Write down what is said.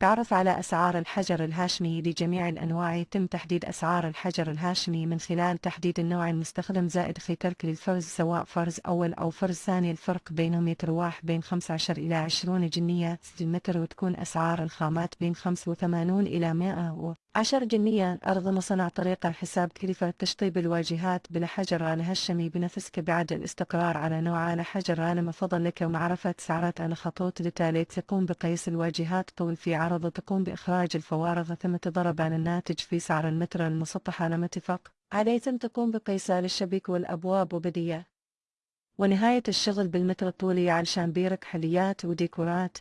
تعرف على أسعار الحجر الهاشمي لجميع الأنواع. يتم تحديد أسعار الحجر الهاشمي من خلال تحديد النوع المستخدم زائد خي ترك للفرز سواء فرز أول أو فرز ثاني. الفرق بينهم يترواح بين 15 إلى 20 جنية المتر وتكون أسعار الخامات بين 85 إلى 110 جنية أرض مصنع طريقة حساب كلفة تشطيب الواجهات بالحجر على هشمي بنفسك بعد الاستقرار على نوع على حجر أنا فضل لك ومعرفة سعرات على خطوط لتالي تقوم بقيس الواجهات طول في عرض تقوم بإخراج الفوارغ ثم تضرب عن الناتج في سعر المتر المسطح على متفق عليه ثم تقوم بقيسه للشبك والأبواب وبدية ونهاية الشغل بالمتر الطولي علشان بيرك حليات وديكورات.